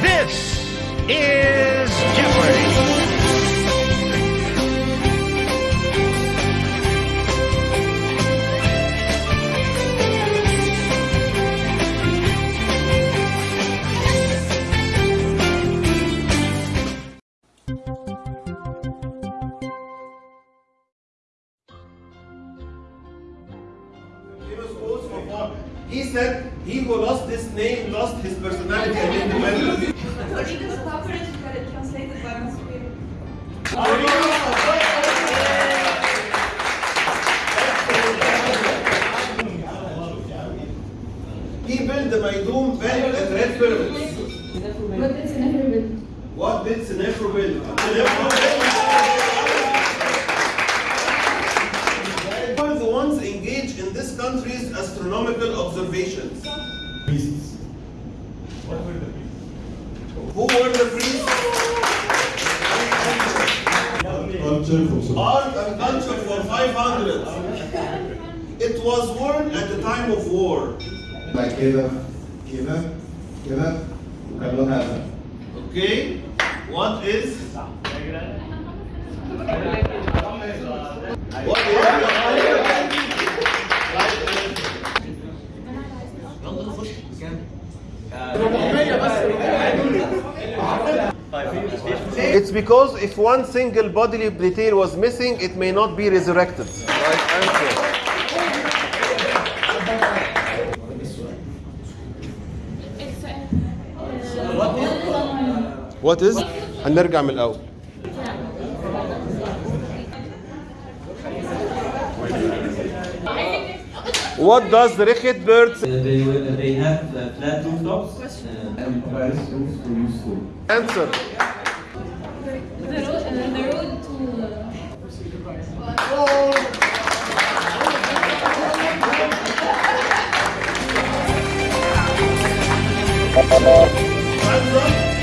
This is Jeopardy! quotes of what? He said, he who lost this name lost his personality and independence. Torino Stockbridge got it translated by Masquerade. He built the Maidum Bent and Red Pyramids. What is never been? What did Senefru build? astronomical observations? Priests. What were the priests? Who were the priests? Culture for some. Art and culture for 500. It was worn at the time of war. Like كده كده كده وكان له هذا. Okay? What is? What It's because if one single bodily detail was missing, it may not be resurrected. Right answer. What is? هنرجع من الأول. What does the Richet bird Uh, they, will- they have uh, flat rooftops. Uh, And Paris roof to use to. answer? To. Answer?